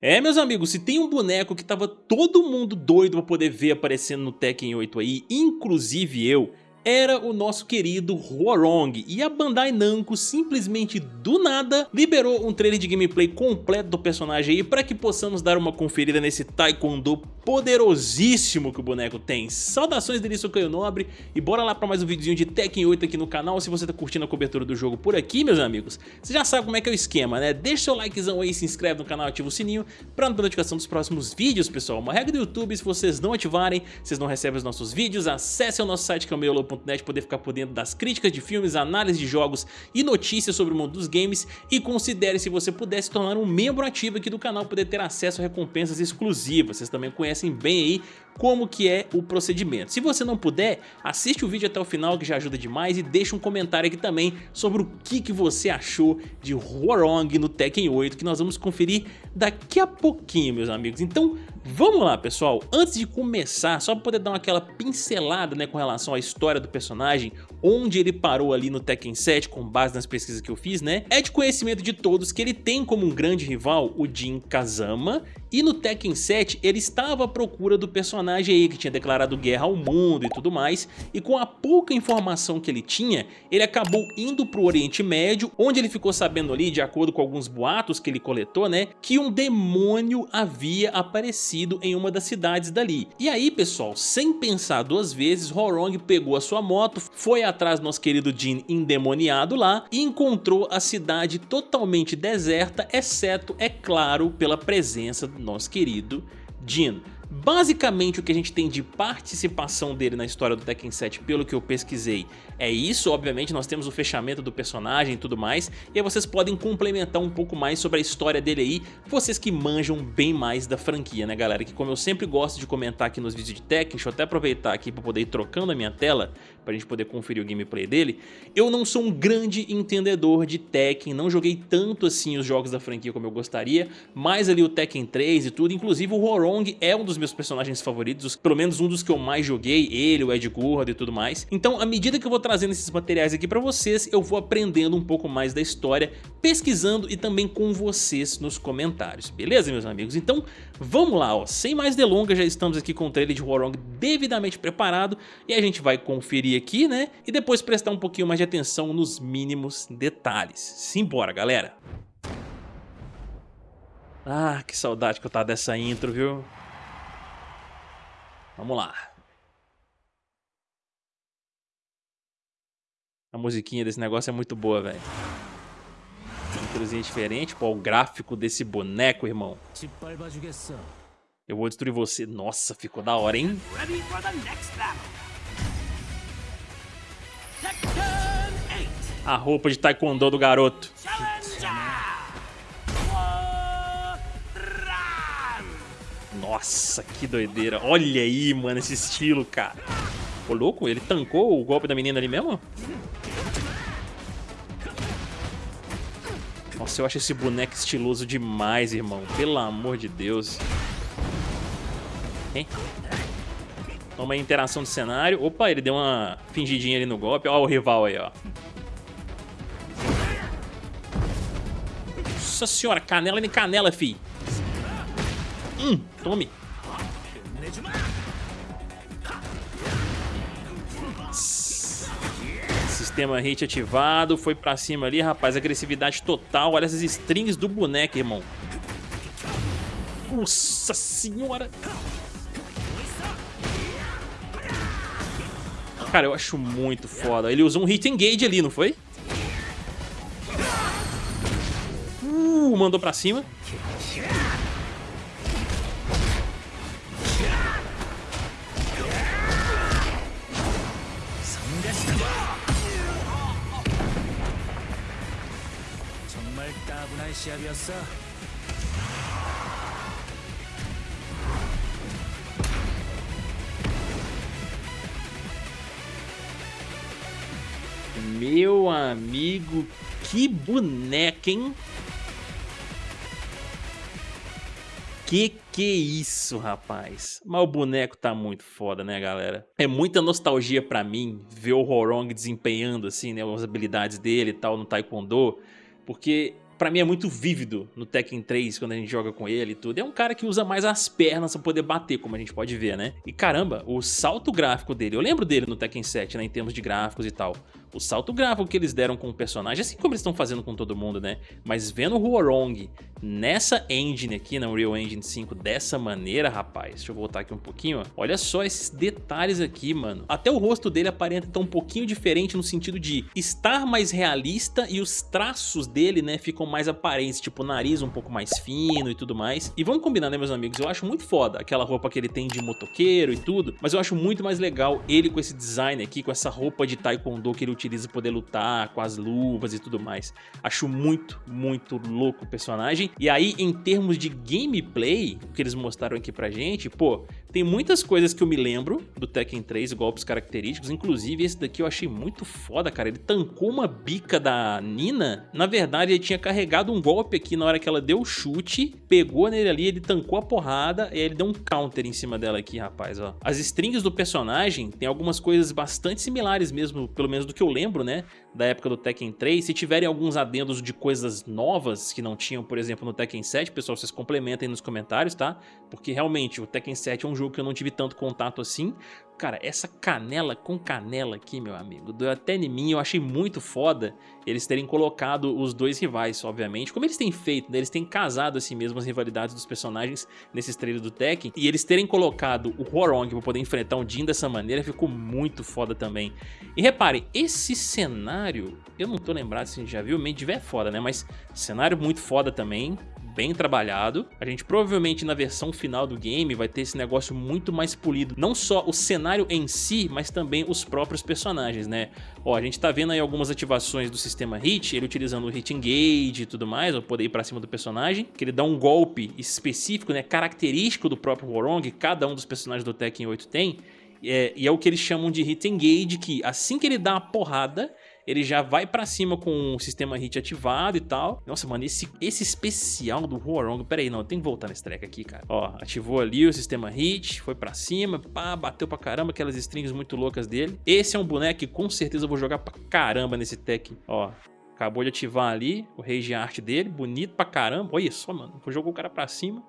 É, meus amigos, se tem um boneco que tava todo mundo doido pra poder ver aparecendo no Tekken 8 aí, inclusive eu, era o nosso querido Huarong. E a Bandai Namco simplesmente do nada liberou um trailer de gameplay completo do personagem aí para que possamos dar uma conferida nesse Taekwondo poderosíssimo que o boneco tem. Saudações dele, sou Caio Nobre e bora lá para mais um videozinho de Tekken 8 aqui no canal. Se você tá curtindo a cobertura do jogo por aqui, meus amigos, você já sabe como é que é o esquema, né? Deixa seu likezão aí, se inscreve no canal, ativa o sininho para não ter notificação dos próximos vídeos, pessoal. Uma regra do YouTube, se vocês não ativarem, vocês não recebem os nossos vídeos, acesse o nosso site que é o meiolo.net poder ficar por dentro das críticas de filmes, análise de jogos e notícias sobre o mundo dos games e considere se você puder se tornar um membro ativo aqui do canal, poder ter acesso a recompensas exclusivas. Vocês também conhecem bem aí como que é o procedimento. Se você não puder, assiste o vídeo até o final que já ajuda demais e deixa um comentário aqui também sobre o que, que você achou de Horong no Tekken 8 que nós vamos conferir daqui a pouquinho, meus amigos. Então Vamos lá, pessoal. Antes de começar, só para poder dar aquela pincelada né, com relação à história do personagem, onde ele parou ali no Tekken 7, com base nas pesquisas que eu fiz, né? É de conhecimento de todos que ele tem como um grande rival o Jin Kazama, e no Tekken 7 ele estava à procura do personagem aí que tinha declarado guerra ao mundo e tudo mais, e com a pouca informação que ele tinha, ele acabou indo para o Oriente Médio, onde ele ficou sabendo ali, de acordo com alguns boatos que ele coletou, né, que um demônio havia aparecido em uma das cidades dali. E aí, pessoal, sem pensar duas vezes, Horong pegou a sua moto, foi atrás do nosso querido Jin endemoniado lá e encontrou a cidade totalmente deserta, exceto, é claro, pela presença do nosso querido Jin. Basicamente o que a gente tem de participação dele na história do Tekken 7, pelo que eu pesquisei, é isso. Obviamente nós temos o fechamento do personagem e tudo mais, e aí vocês podem complementar um pouco mais sobre a história dele aí, vocês que manjam bem mais da franquia, né galera? Que como eu sempre gosto de comentar aqui nos vídeos de Tekken, deixa eu até aproveitar aqui para poder ir trocando a minha tela, pra gente poder conferir o gameplay dele, eu não sou um grande entendedor de Tekken, não joguei tanto assim os jogos da franquia como eu gostaria, mas ali o Tekken 3 e tudo, inclusive o Horong é um dos meus personagens favoritos, pelo menos um dos que eu mais joguei, ele, o Ed Gurd e tudo mais. Então, à medida que eu vou trazendo esses materiais aqui pra vocês, eu vou aprendendo um pouco mais da história, pesquisando e também com vocês nos comentários, beleza, meus amigos? Então, vamos lá, ó, sem mais delongas, já estamos aqui com o trailer de Warong devidamente preparado e a gente vai conferir aqui, né? E depois prestar um pouquinho mais de atenção nos mínimos detalhes. Simbora, galera! Ah, que saudade que eu tava dessa intro, viu? Vamos lá. A musiquinha desse negócio é muito boa, velho. Introzinha diferente. Pô, o gráfico desse boneco, irmão. Eu vou destruir você. Nossa, ficou da hora, hein? A roupa de taekwondo do garoto. Nossa, que doideira. Olha aí, mano, esse estilo, cara. Ô, louco, ele tancou o golpe da menina ali mesmo? Nossa, eu acho esse boneco estiloso demais, irmão. Pelo amor de Deus. Hein? Toma aí, interação de cenário. Opa, ele deu uma fingidinha ali no golpe. Ó o rival aí, ó. Nossa senhora, canela nem canela, fi. Hum, tome. Sistema hit ativado, foi pra cima ali, rapaz, agressividade total, olha essas strings do boneco, irmão. Nossa senhora! Cara, eu acho muito foda. Ele usou um hit engage ali, não foi? Uh, mandou pra cima. Meu amigo, que boneca, hein? Que que isso, rapaz? Mas o boneco tá muito foda, né, galera? É muita nostalgia pra mim ver o Horong desempenhando, assim, né, as habilidades dele e tal no Taekwondo. Porque pra mim é muito vívido no Tekken 3 quando a gente joga com ele e tudo. É um cara que usa mais as pernas pra poder bater, como a gente pode ver, né? E caramba, o salto gráfico dele, eu lembro dele no Tekken 7, né, em termos de gráficos e tal. O salto gráfico que eles deram com o personagem, assim como eles estão fazendo com todo mundo, né? Mas vendo o Huorong nessa engine aqui, na Unreal Engine 5, dessa maneira, rapaz, deixa eu voltar aqui um pouquinho, ó. Olha só esses detalhes aqui, mano. Até o rosto dele aparenta estar um pouquinho diferente no sentido de estar mais realista e os traços dele, né, ficam mais aparentes, tipo o nariz um pouco mais fino e tudo mais. E vamos combinar, né, meus amigos? Eu acho muito foda aquela roupa que ele tem de motoqueiro e tudo, mas eu acho muito mais legal ele com esse design aqui, com essa roupa de taekwondo que ele utiliza poder lutar, com as luvas e tudo mais. Acho muito, muito louco o personagem. E aí, em termos de gameplay, o que eles mostraram aqui pra gente, pô, tem muitas coisas que eu me lembro do Tekken 3, golpes característicos, inclusive esse daqui eu achei muito foda, cara. Ele tancou uma bica da Nina, na verdade ele tinha carregado um golpe aqui na hora que ela deu o chute, pegou nele ali, ele tancou a porrada e aí ele deu um counter em cima dela aqui, rapaz, ó. As strings do personagem tem algumas coisas bastante similares mesmo, pelo menos do que eu lembro, né, da época do Tekken 3. Se tiverem alguns adendos de coisas novas que não tinham, por exemplo, no Tekken 7, pessoal, vocês complementem nos comentários, tá? Porque realmente o Tekken 7 é um jogo que eu não tive tanto contato assim. Cara, essa canela com canela aqui, meu amigo, deu até em mim, eu achei muito foda eles terem colocado os dois rivais, obviamente, como eles têm feito, né? eles têm casado assim mesmo as rivalidades dos personagens nesses trailers do Tekken, e eles terem colocado o Horong pra poder enfrentar o Jin dessa maneira ficou muito foda também. E reparem, esse cenário, eu não tô lembrado se a gente já viu, Medivh é foda, né, mas cenário muito foda também, bem trabalhado. A gente provavelmente na versão final do game vai ter esse negócio muito mais polido. Não só o cenário em si, mas também os próprios personagens, né? Ó, a gente tá vendo aí algumas ativações do sistema Hit, ele utilizando o Hit Engage e tudo mais, ó, poder ir pra cima do personagem, que ele dá um golpe específico, né, característico do próprio Warong, cada um dos personagens do Tekken 8 tem, é, e é o que eles chamam de Hit Engage, que assim que ele dá uma porrada, ele já vai pra cima com o sistema hit ativado e tal. Nossa, mano, esse, esse especial do Huarong, pera aí, não, tem que voltar nesse treco aqui, cara. Ó, ativou ali o sistema hit, foi pra cima, pá, bateu pra caramba, aquelas strings muito loucas dele. Esse é um boneco que com certeza eu vou jogar pra caramba nesse tech, ó. Acabou de ativar ali o Rage Art dele, bonito pra caramba. Olha só, mano, jogou o cara pra cima.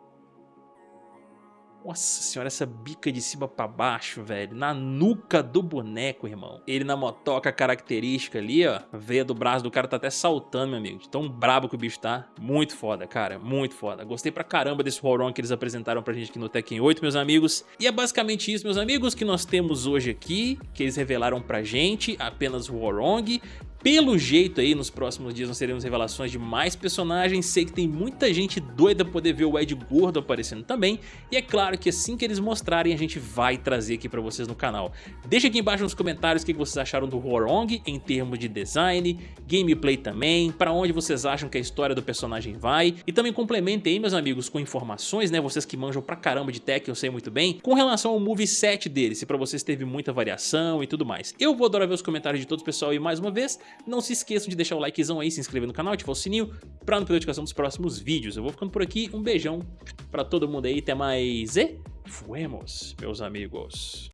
Nossa senhora, essa bica de cima pra baixo, velho. Na nuca do boneco, irmão. Ele na motoca característica ali, ó. A veia do braço do cara tá até saltando, meu amigo. Tão brabo que o bicho tá. Muito foda, cara. Muito foda. Gostei pra caramba desse Horon que eles apresentaram pra gente aqui no Tekken 8, meus amigos. E é basicamente isso, meus amigos, que nós temos hoje aqui. Que eles revelaram pra gente. Apenas o Horong. Pelo jeito aí, nos próximos dias nós teremos revelações de mais personagens, sei que tem muita gente doida poder ver o Ed Gordo aparecendo também, e é claro que assim que eles mostrarem a gente vai trazer aqui pra vocês no canal. Deixa aqui embaixo nos comentários o que vocês acharam do Horong em termos de design, gameplay também, pra onde vocês acham que a história do personagem vai, e também complementem aí meus amigos com informações, né, vocês que manjam pra caramba de tech, eu sei muito bem, com relação ao moveset dele, se pra vocês teve muita variação e tudo mais. Eu vou adorar ver os comentários de todos pessoal e mais uma vez, não se esqueçam de deixar o likezão aí, se inscrever no canal, ativar o sininho pra não perder a notificação dos próximos vídeos. Eu vou ficando por aqui, um beijão pra todo mundo aí, até mais e fuemos, meus amigos.